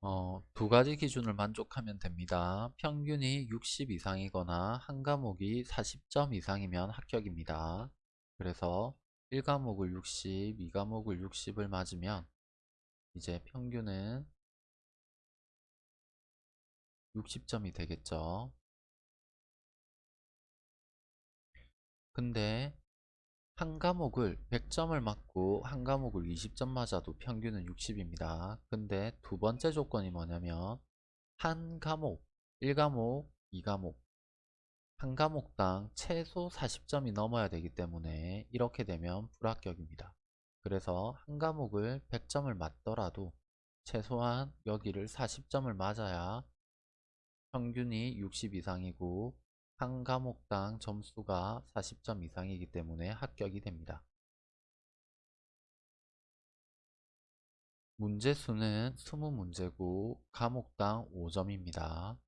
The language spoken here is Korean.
어, 두 가지 기준을 만족하면 됩니다. 평균이 60 이상이거나 한 과목이 40점 이상이면 합격입니다. 그래서 1과목을 60, 2과목을 60을 맞으면 이제 평균은 60점이 되겠죠. 근데 한 과목을 100점을 맞고 한 과목을 20점 맞아도 평균은 60입니다. 근데 두 번째 조건이 뭐냐면 한 과목, 1과목, 2과목 한 과목당 최소 40점이 넘어야 되기 때문에 이렇게 되면 불합격입니다. 그래서 한 과목을 100점을 맞더라도 최소한 여기를 40점을 맞아야 평균이 60 이상이고 한 과목당 점수가 40점 이상이기 때문에 합격이 됩니다. 문제 수는 20문제고 과목당 5점입니다.